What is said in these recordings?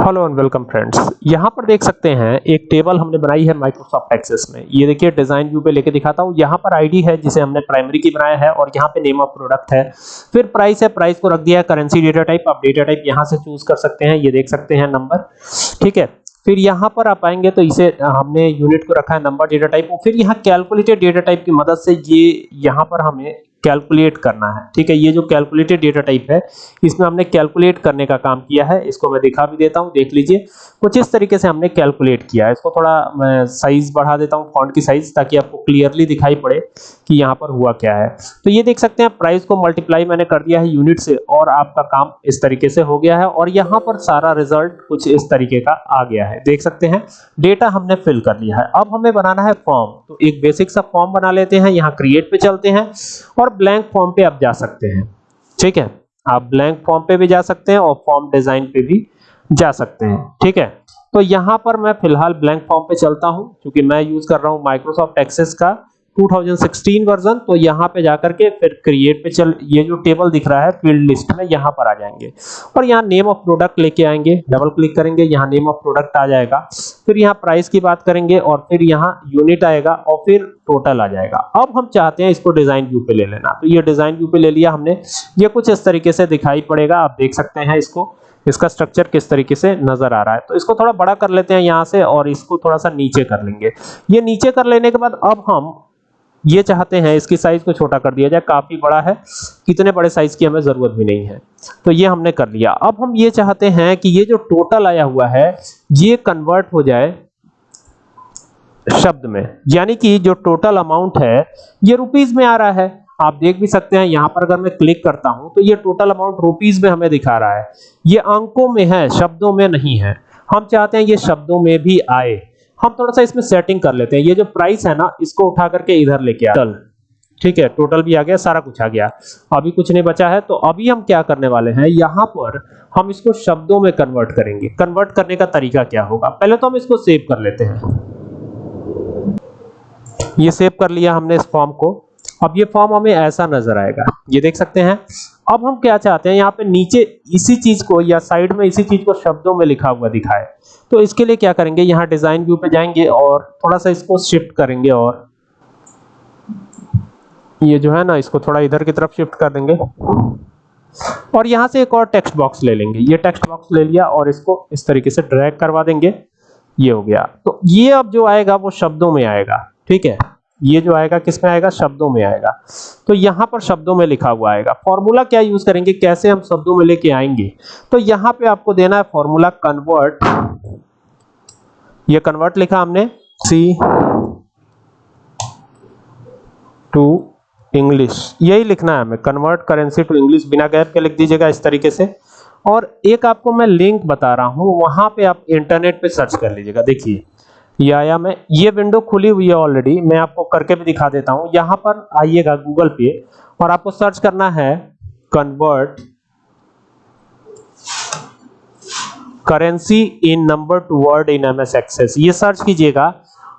Hello and welcome friends. यहाँ पर देख सकते हैं, एक टेबल हमने बनाई है माइक्रोसॉफ्ट एक्सेस में। ये देखिए, डिज़ाइन व्यू पे लेके दिखाता हूँ। यहाँ पर आईडी है, जिसे हमने प्राइमरी की बनाया है, और यहाँ पे नेम ऑफ़ प्रोडक्ट है। फिर प्राइस है प्राइस को रख दिया है करेंसी डेटा टाइप आप डेटा टाइप यहाँ से चूज़ कर सकते हैं। ये देख सकते हैं नंबर ठीक है, फिर यहाँ पर आप आएँगे तो इसे हमने यूनिट को रखा है नंबर डेटा टाइप और फिर यहाँ कैलकुलेटेड डेटा टाइप की मदद से ये यहाँ पर हमें कैलकुलेट करना है। ठीक है, ये जो कैलकुलेटेड डेटा टाइप है, इसमें हमने कैलकुलेट करने का काम किया है। इसको मैं दिखा भी देता हूँ, देख लीजिए। कुछ इस तरीके से हमने कैलकुलेट किया है। इसको थोड़ा मैं साइज़ बढ़ा देता हूँ, फॉन्ट की साइज़, ताकि आपको क्लियरली दिखाई पड़े कि यहाँ पर हुआ क्या है। तो ये देख सकते हैं, प्राइस को मल्टीप्लाई मैंने कर दिया है यूनिट से, और आपका काम इस तरीके से हो गया है, और यहाँ पर सारा रिज़ल्ट कुछ इस तरीके का आ गया है। देख सकते हैं, डेटा हमने फिल कर लिया है। अब हमें बनाना है फॉर्म। तो एक बेसिक सा फॉर्म बना लेते हैं, यहाँ क्रिएट पे चलते हैं, और ब्लैंक फॉर्म पे आप जा सकते हैं। ठीक है? आप ब्लैंक फॉर्म पे भी जा सकते हैं और फॉर्म डिज़ाइन पे भी जा सकते हैं। ठीक है? तो यहाँ पर मैं फ़िलहाल ब्लैंक फॉर्म पे चलता हूँ, क्योंकि मैं यूज़ कर रहा हूँ माइक्रोसॉफ्ट एक्सेस का। 2016 वर्जन तो यहाँ पे जाकर के फिर क्रिएट पे चल, ये जो टेबल दिख रहा है फ़ील्ड लिस्ट में यहाँ पर आ जाएँगे। और यहाँ नेम ऑफ़ प्रोडक्ट लेके आएँगे डबल क्लिक करेंगे, यहाँ नेम ऑफ़ प्रोडक्ट आ जाएगा। फिर यहाँ प्राइस की बात करेंगे और फिर यहाँ यूनिट आएगा और फिर टोटल आ जाएगा। अब हम चाहते हैं इसको डिज़ाइन व्यू पे ले लेना। तो ये डिज़ाइन व्यू पे ले लिया हमने। ये कुछ इस तरीके से दिखाई पड़ेगा, आप देख सकते हैं इसको। इसका स्ट्रक्चर किस तरीके से नज़र आ रहा है। तो इसको थोड़ा बड़ा कर लेते हैं यहाँ से और इसको थोड़ा सा नीचे कर लेंगे। ये नीचे कर लेने के बाद अब हम ये चाहते हैं इसकी साइज़ को छोटा कर दिया जाए, काफ़ी बड़ा है कितने बड़े साइज़ की हमें ज़रूरत भी नहीं है। तो ये हमने कर लिया। अब हम ये चाहते हैं कि ये जो टोटल आया हुआ है, ये कन्वर्ट हो जाए शब्द में। यानी कि जो टोटल अमाउंट है, ये रुपीस में आ रहा है। आप देख भी सकते हैं, यहाँ पर अगर मैं क्लिक करता हूँ तो ये टोटल अमाउंट रुपीस में हमें दिखा रहा है। ये अंकों में है, शब्दों में नहीं है। हम चाहते हैं ये शब्दों में भी आए। हम थोड़ा सा इसमें सेटिंग कर लेते हैं। ये जो प्राइस है ना इसको उठा करके इधर लेके आ। टोटल ठीक है टोटल भी आ गया सारा कुछ आ गया। अभी कुछ नहीं बचा है तो अभी हम क्या करने वाले हैं यहाँ पर हम इसको शब्दों में कन्वर्ट करेंगे। कन्वर्ट करने का तरीका क्या होगा? पहले तो हम इसको सेव कर लेते हैं। ये सेव कर लिया हमने इस फॉर्म को। अब ये फॉर्म हमें ऐसा नज़र आएगा। ये देख सकते हैं। अब हम क्या चाहते हैं, यहाँ पे नीचे इसी चीज़ को या साइड में इसी चीज़ को शब्दों में लिखा हुआ दिखाए। तो इसके लिए क्या करेंगे, यहाँ डिज़ाइन व्यू पे जाएँगे और थोड़ा सा इसको शिफ्ट करेंगे और ये जो है ना, इसको थोड़ा इधर की तरफ़ शिफ्ट कर देंगे। और यहाँ से एक और टेक्स्ट बॉक्स ले लेंगे। ये टेक्स्ट बॉक्स ले लिया और इसको इस तरीके से ड्रैग करवा देंगे। ये हो गया। तो ये अब जो आएगा, वो शब्दों में आएगा। ठीक है? ये जो आएगा, किसमें आएगा? शब्दों में आएगा। तो यहाँ पर शब्दों में लिखा हुआ आएगा। फॉर्मूला क्या यूज़ करेंगे? कैसे हम शब्दों में लेके आएँगे? तो यहाँ पे आपको देना है फॉर्मूला कन्वर्ट। ये कन्वर्ट लिखा हमने। C to English. यही लिखना है हमें। कन्वर्ट करेंसी टू इंग्लिश बिना गैप के लिख दीजिएगा इस तरीके से। और एक आपको मैं लिंक बता रहा हूँ। वहाँ पे आप इंटरनेट पे सर्च कर लीजिएगा। देखिए ये आया मैं, ये विंडो खुली हुई है ऑलरेडी मैं आपको करके भी दिखा देता हूँ। यहाँ पर आइएगा गूगल पे और आपको सर्च करना है convert currency in number to word in MS Access ये सर्च कीजिएगा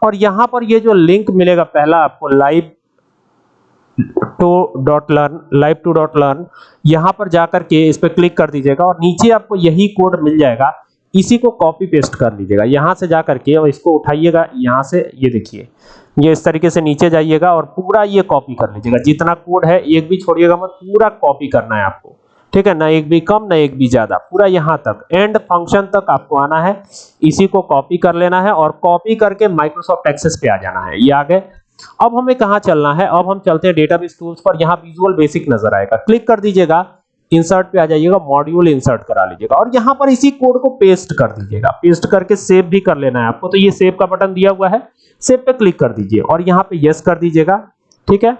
और यहाँ पर ये जो लिंक मिलेगा पहला आपको live two dot learn live two dot learn यहाँ पर जाकर के इस पर क्लिक कर दीजिएगा और नीचे आपको यही कोड मिल जाएगा। इसी को कॉपी पेस्ट कर लीजिएगा। यहाँ से जाकर के और इसको उठाइएगा। यहाँ से ये देखिए, ये इस तरीके से नीचे जाइएगा और पूरा ये कॉपी कर लीजिएगा। जितना कोड है, एक भी छोड़िएगा मत, पूरा कॉपी करना है आपको। ठीक है? ना एक भी कम, ना एक भी ज़्यादा। पूरा यहाँ तक। एंड फ़ंक्शन तक आपको आना है। इसी को कॉपी कर लेना है और कॉपी करके माइक्रोसॉफ्ट एक्सेस पे आ जाना है। ये आ गए अब हमें कहाँ चलना है? अब हम चलते हैं डेटाबेस टूल्स पर। यहाँ विजुअल बेसिक नज़र आएगा। क्लिक कर दीजिएगा। इंसर्ट पे आ जाइएगा मॉड्यूल इंसर्ट करा लीजिएगा। और यहाँ पर इसी कोड को पेस्ट कर दीजिएगा। पेस्ट करके सेव भी कर लेना है आपको। तो ये सेव का बटन दिया हुआ है। सेव पे क्लिक कर दीजिए और यहाँ पे यस कर दीजिएगा। ठीक है?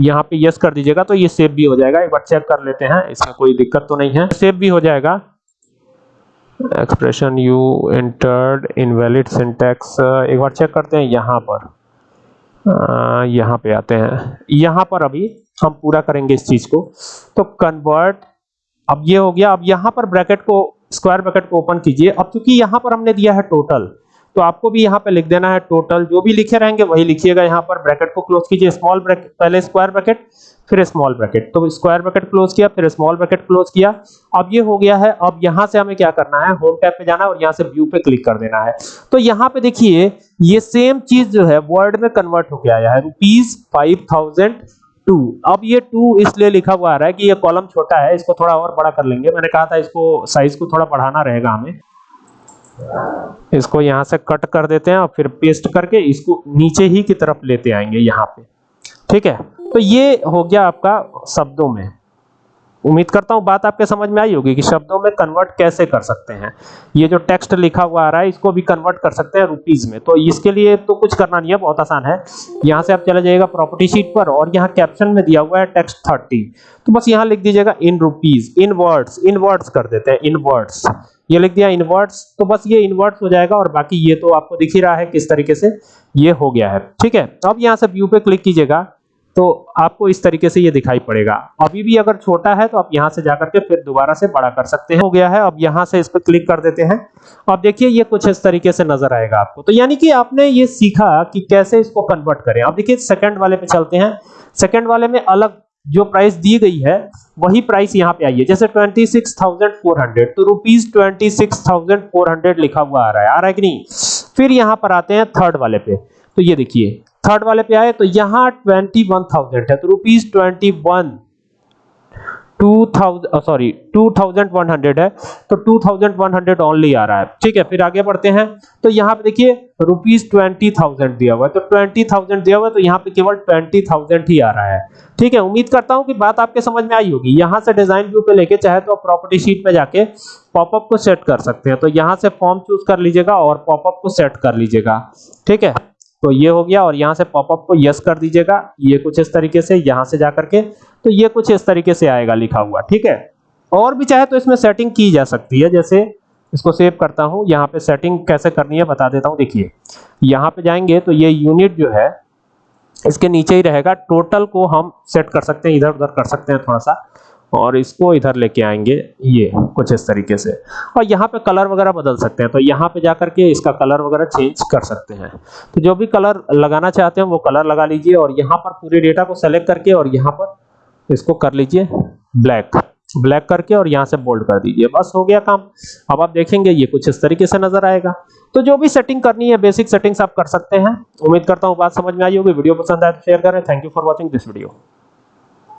यहाँ पे यस कर दीजिएगा तो ये सेव भी हो जाएगा। एक बार चेक कर लेते हैं। इसमें कोई दिक्कत तो नहीं है। सेव भी हो जाएगा। Expression you entered invalid syntax एक बार चेक करते हैं यहाँ पर। यहाँ पे आते हैं। यहाँ पर अभी हम पूरा करेंगे इस चीज़ को। तो कन्वर्ट अब ये हो गया, अब यहाँ पर ब्रैकेट को, स्क्वायर ब्रैकेट को ओपन कीजिए। अब क्योंकि यहाँ पर हमने दिया है टोटल तो आपको भी यहाँ पे लिख देना है टोटल। जो भी लिखे रहेंगे वही लिखिएगा यहाँ पर। ब्रैकेट को क्लोज कीजिए, स्मॉल ब्रैकेट, पहले स्क्वायर ब्रैकेट, फिर स्मॉल ब्रैकेट। तो स्क्वायर ब्रैकेट क्लोज किया, फिर स्मॉल ब्रैकेट क्लोज किया। अब ये हो गया है, अब यहाँ से हमें क्या करना है? होम टैब पे जाना और यहाँ से व्यू पे क्लिक कर देना है। तो यहाँ पे देखिए, ये सेम चीज़ जो है, वर्ड में कन्वर्ट होके आया है। रुपीज़ फाइव थाउज़ेंड टू अब ये टू इसलिए लिखा हुआ आ रहा है कि ये कॉलम छोटा है, इसको थोड़ा और बड़ा कर लेंगे। मैंने कहा था इसको साइज़ को थोड़ा बढ़ाना रहेगा हमें। इसको यहाँ से कट कर देते हैं और फिर पेस्ट करके इसको नीचे ही की तरफ़ लेते आएँगे यहाँ पे। ठीक है? तो ये हो गया आपका शब्दों में। उम्मीद करता हूँ बात आपके समझ में आई होगी कि शब्दों में कन्वर्ट कैसे कर सकते हैं। ये जो टेक्स्ट लिखा हुआ आ रहा है, इसको भी कन्वर्ट कर सकते हैं रुपीज़ में। तो इसके लिए तो कुछ करना नहीं है, बहुत आसान है। यहाँ से आप चले जाइएगा प्रॉपर्टी शीट पर और यहाँ कैप्शन में दिया हुआ है टेक्स्ट थर्टी तो बस यहाँ लिख दीजिएगा in rupees in words in words कर देते हैं इन वर्ड्स ये लिख दिया इन वर्ड्स तो बस ये इन वर्ड्स हो जाएगा और बाकी ये तो आपको दिख ही रहा है किस तरीके से। ये हो गया है, ठीक है। अब यहाँ से व्यू पे क्लिक कीजिएगा। तो आपको इस तरीके से ये दिखाई पड़ेगा। अभी भी अगर छोटा है तो आप यहाँ से जाकर के फिर दोबारा से बड़ा कर सकते हैं। हो गया है अब यहाँ से इस पर क्लिक कर देते हैं। अब देखिए ये कुछ इस तरीके से नज़र आएगा आपको। तो यानी कि आपने ये सीखा कि कैसे इसको कन्वर्ट करें। अब देखिए सेकंड वाले पे चलते हैं। सेकंड वाले में अलग जो प्राइस दी गई है वही प्राइस यहाँ पे आई है। जैसे 26,400 तो रुपीज़ 26,400 लिखा हुआ आ रहा है। आ रहा है कि नहीं? फिर यहाँ पर आते हैं थर्ड वाले पे। तो ये देखिए थर्ड वाले पे आए तो यहाँ ट्वेंटी वन थाउज़ेंड है तो rupees twenty one two thousand sorry two thousand one hundred है तो two thousand one hundred only आ रहा है। ठीक है, फिर आगे बढ़ते हैं तो यहाँ पे देखिए रुपीज़ ट्वेंटी थाउज़ेंड दिया हुआ है तो ट्वेंटी थाउज़ेंड दिया हुआ है तो यहाँ पे केवल ट्वेंटी थाउज़ेंड ही आ रहा है। ठीक है, उम्मीद करता हूँ कि बात आपके समझ में आई होगी। यहाँ से डिज़ाइन व्यू पे लेके चाहे तो आप प्रॉपर्टी शीट में जाके पॉपअप को सेट कर सकते हैं तो यहाँ से फॉर्म चूज़ कर लीजिएगा और पॉपअप को सेट कर लीजिएगा। ठीक है? तो ये हो गया और यहाँ से पॉपअप को यस कर दीजिएगा। ये कुछ इस तरीके से यहाँ से जाकर के तो ये कुछ इस तरीके से आएगा लिखा हुआ, ठीक है? और भी चाहे तो इसमें सेटिंग की जा सकती है, जैसे इसको सेव करता हूँ, यहाँ पे सेटिंग कैसे करनी है बता देता हूँ, देखिए। यहाँ पे जाएँगे तो ये यूनिट जो है, इसके नीचे ही रहेगा। टोटल को हम सेट कर सकते हैं इधर उधर कर सकते हैं थोड़ा सा। और इसको इधर लेके आएँगे ये, कुछ इस तरीके से। और यहाँ पे कलर वगैरह बदल सकते हैं तो यहाँ पे जाकर के इसका कलर वगैरह चेंज कर सकते हैं। तो जो भी कलर लगाना चाहते हैं, वो कलर लगा लीजिए और यहाँ पर पूरे डेटा को सेलेक्ट करके और यहाँ पर इसको कर लीजिए ब्लैक ब्लैक करके और यहाँ से बोल्ड कर दीजिए। बस हो गया काम। अब आप देखेंगे, ये कुछ इस तरीके से नज़र आएगा। तो जो भी सेटिंग करनी है बेसिक सेटिंग्स आप कर सकते हैं। उम्मीद करता हूँ बात समझ में आई होगी। वीडियो पसंद आए तो शेयर करें। Thank you for watching this video